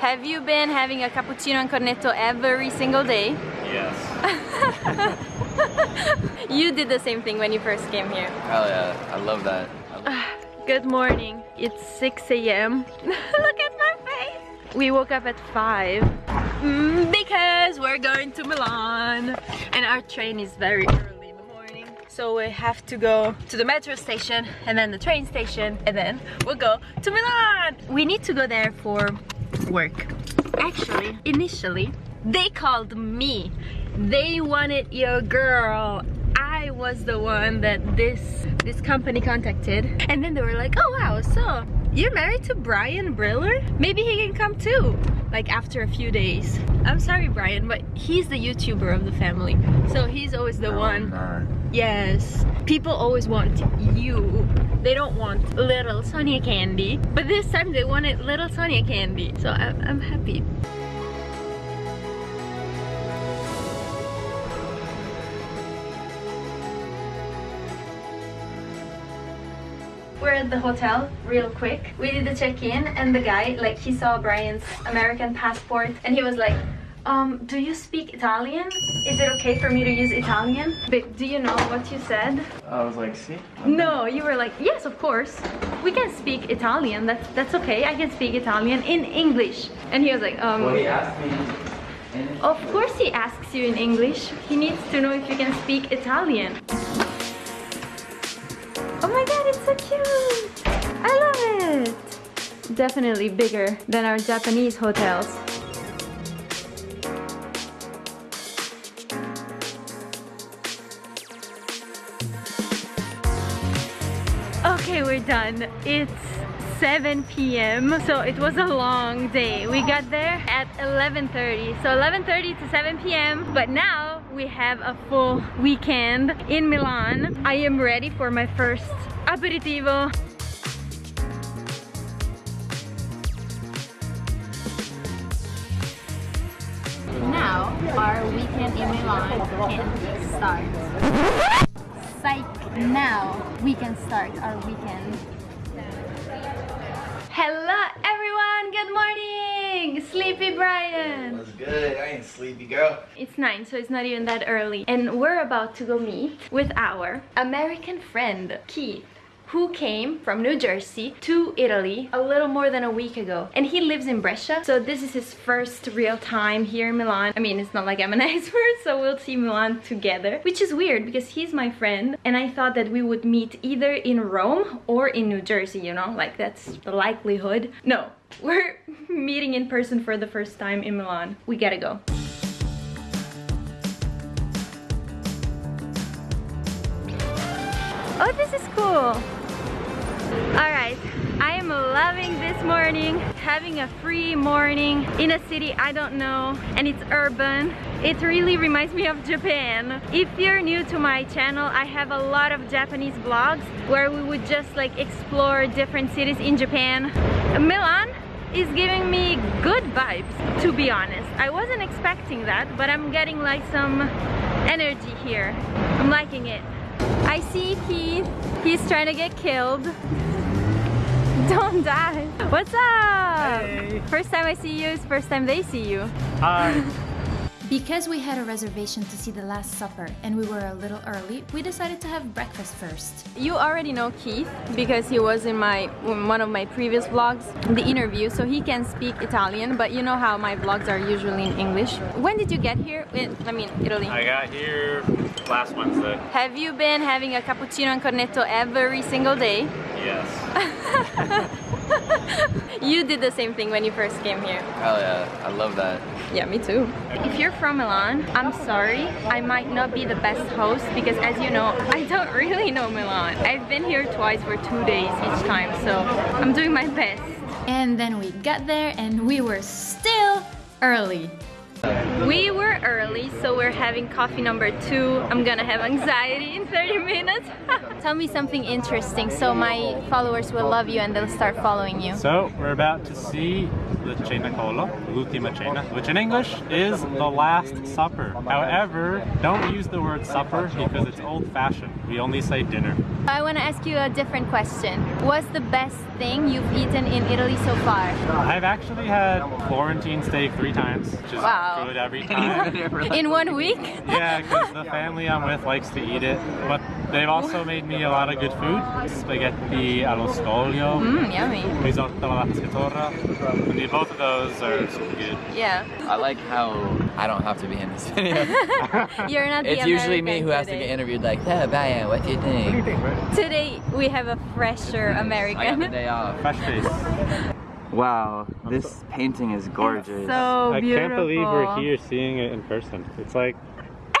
Have you been having a cappuccino and cornetto every single day? Yes. you did the same thing when you first came here. Hell yeah, I love that. I love Good morning. It's 6 a.m. Look at my face. We woke up at 5 mm, because we're going to Milan and our train is very early in the morning. So we have to go to the metro station and then the train station and then we'll go to Milan. We need to go there for work. Actually, initially, they called me. They wanted your girl. I was the one that this this company contacted. And then they were like, oh wow, so you're married to Brian Briller? Maybe he can come too. Like after a few days. I'm sorry, Brian, but he's the YouTuber of the family. So he's always the oh one. Yes. People always want you. Want little Sonia candy. But this time they wanted little Sonia candy. So I'm, I'm happy. We're at the hotel real quick. We did the check-in and the guy, like he saw Brian's American passport and he was like, um, do you speak Italian? Is it okay for me to use Italian? But do you know what you said? I was like, see? No, you were like, yes, of course. We can speak Italian. That's that's okay. I can speak Italian in English. And he was like, um, Well, he asked me. in- of course he asks you in English. He needs to know if you can speak Italian. Oh my god, it's so cute! I love it! Definitely bigger than our Japanese hotels. Okay, we're done. It's 7 p.m. So it was a long day. We got there at 11.30. So 11.30 to 7 p.m. But now we have a full weekend in Milan. I am ready for my first aperitivo. Now our weekend in Milan can start. Psych! Now we can start our weekend. Hello everyone, good morning! Sleepy Brian! What's good? I ain't sleepy, girl. It's 9, so it's not even that early. And we're about to go meet with our American friend, Keith who came from New Jersey to Italy a little more than a week ago. And he lives in Brescia, so this is his first real time here in Milan. I mean, it's not like I'm an expert, so we'll see Milan together, which is weird because he's my friend and I thought that we would meet either in Rome or in New Jersey, you know, like that's the likelihood. No, we're meeting in person for the first time in Milan. We gotta go. Oh, this is cool. All right, I am loving this morning, having a free morning in a city I don't know, and it's urban. It really reminds me of Japan. If you're new to my channel, I have a lot of Japanese vlogs where we would just like explore different cities in Japan. Milan is giving me good vibes, to be honest. I wasn't expecting that, but I'm getting like some energy here. I'm liking it. I see Keith. He's trying to get killed. Don't die. What's up? Hey. First time I see you is first time they see you. Hi. Because we had a reservation to see the Last Supper and we were a little early, we decided to have breakfast first. You already know Keith because he was in my in one of my previous vlogs, the interview, so he can speak Italian, but you know how my vlogs are usually in English. When did you get here? I mean, Italy. I got here last Wednesday. Have you been having a cappuccino and cornetto every single day? Yes. You did the same thing when you first came here. Hell yeah, I love that. Yeah, me too. If you're from Milan, I'm sorry, I might not be the best host because as you know, I don't really know Milan. I've been here twice for two days each time, so I'm doing my best. And then we got there and we were still early. We were early, so we're having coffee number two. I'm gonna have anxiety in 30 minutes. Tell me something interesting so my followers will love you and they'll start following you. So we're about to see the Cenacolo, l'ultima cena, which in English is the Last Supper. However, don't use the word supper because it's old-fashioned. We only say dinner. I want to ask you a different question. What's the best thing you've eaten in Italy so far? I've actually had Florentine steak three times, which is Wow. good every time. In one week? yeah, because the family I'm with likes to eat it. But they've also made me a lot of good food. Spaghetti allo scoglio, Mmm, yummy. risotto alla pescatora. And both of those are good. Yeah. I like how I don't have to be in this video. You're not the it's usually me American who has to get interviewed like, hey, Brian, what do you think? Today we have a fresher I got the American. day off. Fresh face. Wow, this painting is gorgeous. So I beautiful. can't believe we're here seeing it in person. It's like,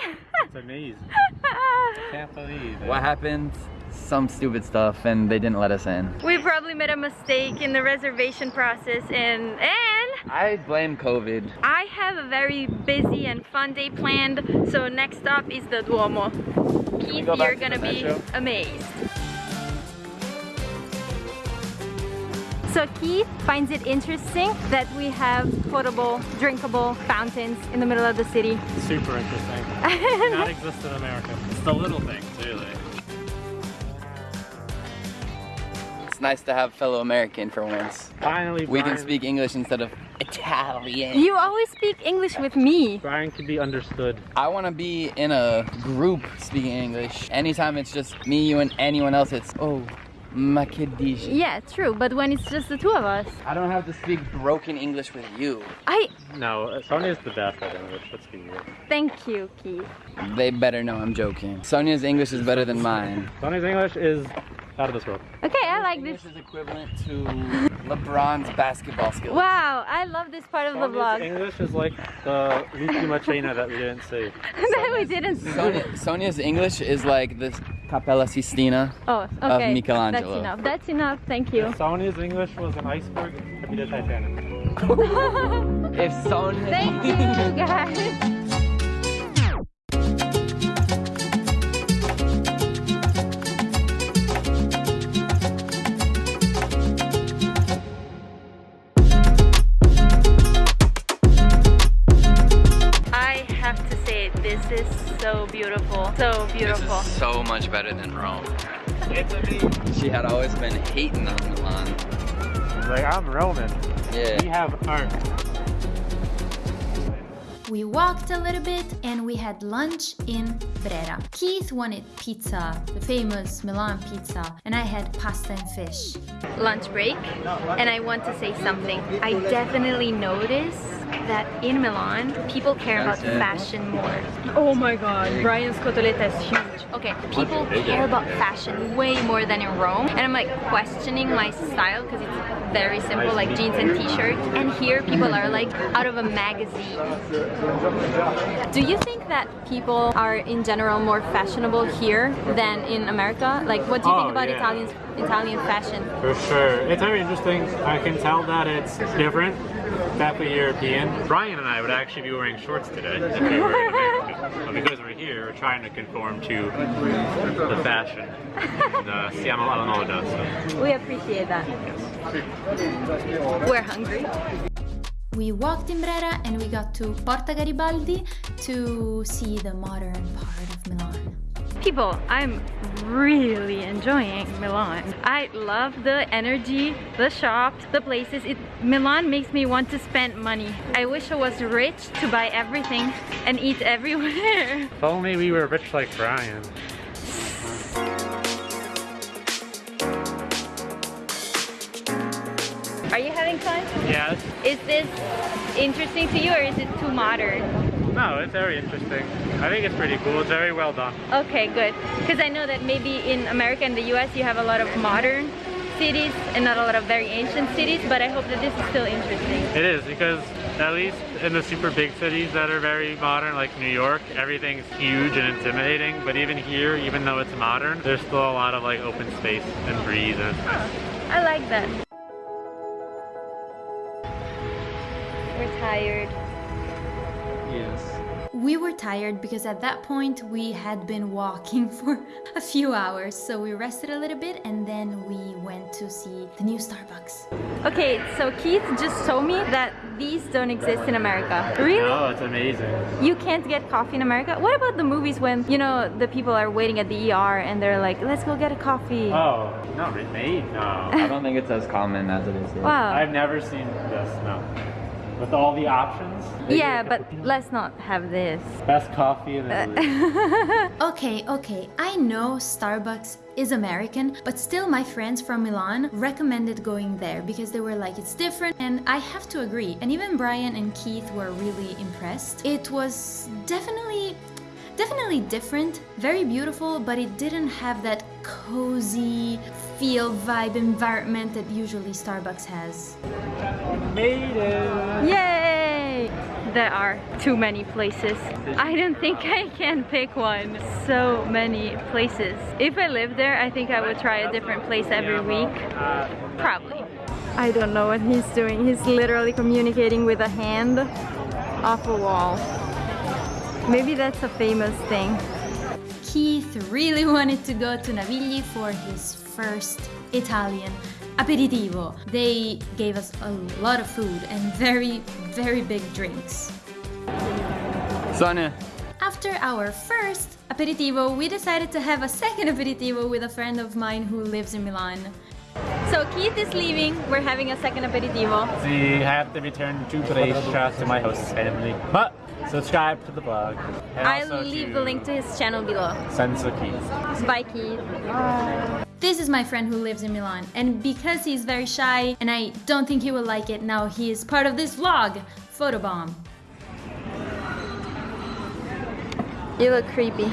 it's amazing. I can't believe it. What happened? Some stupid stuff and they didn't let us in. We probably made a mistake in the reservation process and and I blame COVID. I have a very busy and fun day planned. So next stop is the Duomo. Keith, go you're gonna the be metro? amazed. So Keith finds it interesting that we have potable, drinkable fountains in the middle of the city. Super interesting. Not exist in America. It's the little things, really. Nice to have fellow American for once. Finally, We can speak English instead of Italian. You always speak English with me. Brian can be understood. I want to be in a group speaking English. Anytime it's just me, you, and anyone else, it's oh, ma? Yeah, true, but when it's just the two of us, I don't have to speak broken English with you. I No, Sonia's the best at English. Let's be real. thank you, Keith. They better know I'm joking. Sonia's English is better than mine. Sonia's English is out of this world. Okay, I like this. English is equivalent to LeBron's basketball skills. Wow, I love this part of the vlog English is like the l'ultima cena that we didn't see. that we didn't see. Sonia, Sonia's English is like the Cappella Sistina. Oh, okay. Michelangelo. That's enough. That's enough. Thank you. Sonia's English was an iceberg. Could be the Titanic. If Sonia. Thank you, guys. This is so beautiful. So beautiful. This beautiful. is so much better than Rome. She had always been hating on Milan. Like I'm Roman. We Yeah. have art. We walked a little bit and we had lunch in Brera. Keith wanted pizza, the famous Milan pizza, and I had pasta and fish. lunch break and I want to say something. I definitely notice that in Milan, people care about fashion more. Oh my god, Brian's cotoletta is huge. Okay, people care about fashion way more than in Rome. And I'm like questioning my style because it's very simple, like jeans and t-shirt. And here people are like out of a magazine. Do you think that people are in general more fashionable here than in America? Like what do you think Oh, about yeah. Italian Italian fashion? For sure. It's very interesting. I can tell that it's different. Definitely European. Brian and I would actually be wearing shorts today if we were in America. But because we're here, we're trying to conform to the fashion. And, uh, siamo alla moda, so We appreciate that. We're hungry. We walked in Brera and we got to Porta Garibaldi to see the modern part of Milan. People, I'm really enjoying Milan. I love the energy, the shops, the places. It, Milan makes me want to spend money. I wish I was rich to buy everything and eat everywhere. If only we were rich like Brian. Yes. Is this interesting to you or is it too modern? No, it's very interesting. I think it's pretty cool. It's very well done. Okay, good. Because I know that maybe in America and the US you have a lot of modern cities and not a lot of very ancient cities, but I hope that this is still interesting. It is because at least in the super big cities that are very modern, like New York, everything's huge and intimidating. But even here, even though it's modern, there's still a lot of like open space and breeze and. I like that. Tired. is. We were tired because at that point we had been walking for a few hours, so we rested a little bit and then we went to see the new Starbucks. Okay, so Keith just told me that these don't exist in America. Really? No, it's amazing. You can't get coffee in America? What about the movies when, you know, the people are waiting at the ER and they're like, let's go get a coffee? Oh, not remade? No. I don't think it's as common as it is here. Wow. I've never seen this, no. With all the options. Yeah, but let's not have this. Best coffee in Italy. Uh, okay, okay, I know Starbucks is American, but still my friends from Milan recommended going there because they were like, it's different, and I have to agree. And even Brian and Keith were really impressed. It was definitely. Definitely different, very beautiful, but it didn't have that cozy feel vibe environment that usually Starbucks has. Made it! Yay! There are too many places. I don't think I can pick one. So many places. If I lived there, I think I would try a different place every week. Probably. I don't know what he's doing. He's literally communicating with a hand off a wall. Maybe that's a famous thing. Keith really wanted to go to Navigli for his first Italian aperitivo. They gave us a lot of food and very, very big drinks. Sonia, After our first aperitivo, we decided to have a second aperitivo with a friend of mine who lives in Milan. So Keith is leaving. We're having a second aperitivo. We have to return to Brescia to my host's family. But subscribe to the blog. I'll leave the link to his channel below. Senso Keys. Bye Keith. This is my friend who lives in Milan, and because he's very shy and I don't think he will like it, now he is part of this vlog, Photobomb. You look creepy.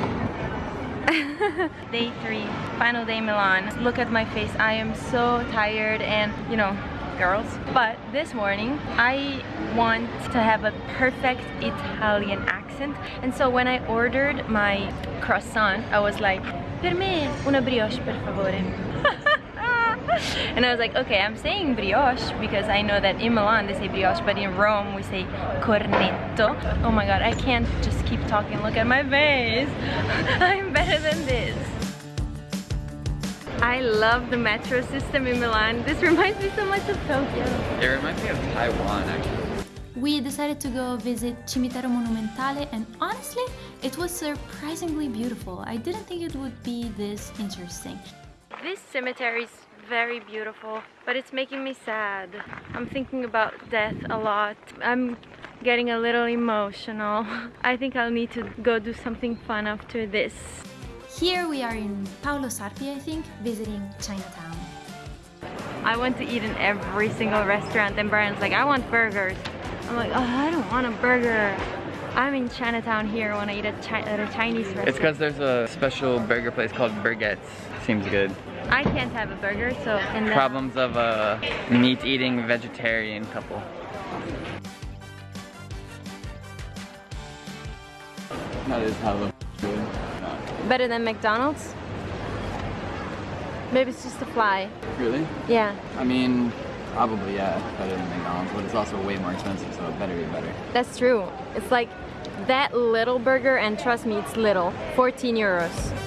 day three, final day Milan. Look at my face. I am so tired and, you know, girls. But this morning, I want to have a perfect Italian accent. And so when I ordered my croissant, I was like, per me una brioche, per favore. and I was like, okay, I'm saying brioche because I know that in Milan they say brioche, but in Rome we say cornetto. Oh my god, I can't just keep talking. Look at my face. I'm better than this. I love the metro system in Milan. This reminds me so much of Tokyo. it reminds me of Taiwan actually. We decided to go visit Cimitero Monumentale, and honestly, it was surprisingly beautiful. I didn't think it would be this interesting. This cemetery is very beautiful, but it's making me sad. I'm thinking about death a lot. I'm getting a little emotional. I think I'll need to go do something fun after this. Here we are in Paolo Sarpi, I think, visiting Chinatown. I want to eat in every single restaurant and Brian's like, I want burgers. I'm like, oh, I don't want a burger. I'm in Chinatown here when I eat at, Chi at a Chinese restaurant. It's because there's a special burger place called Burgett's. Seems good. I can't have a burger, so and then Problems of a meat-eating vegetarian couple. That is hella good. Better than McDonald's. Maybe it's just a fly. Really? Yeah, I mean, probably yeah, better than McDonald's, but it's also way more expensive, so it better be better. that's true. It's like that little burger, and trust me, it's little. 14 euros.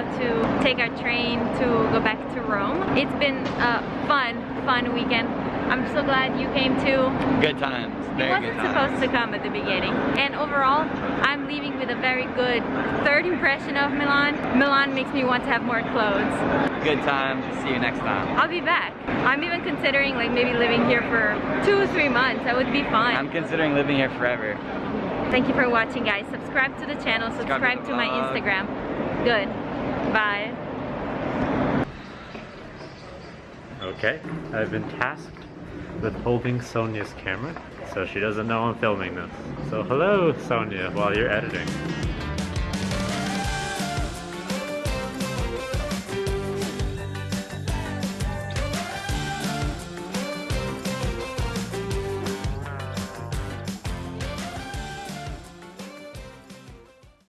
About to take our train to go back to Rome. It's been a fun, fun weekend. I'm so glad you came too. Good times. Very wasn't good times. supposed to come at the beginning. And overall, I'm leaving with a very good third impression of Milan. Milan makes me want to have more clothes. Good time. See you next time. I'll be back. I'm even considering like maybe living here for two or three months. That would be fun. I'm considering living here forever. Thank you for watching guys. Subscribe to the channel, subscribe to to the my. Instagram. Good. Bye. Okay, I've been tasked with holding Sonia's camera, so she doesn't know I'm filming this. So hello, Sonia, while you're editing.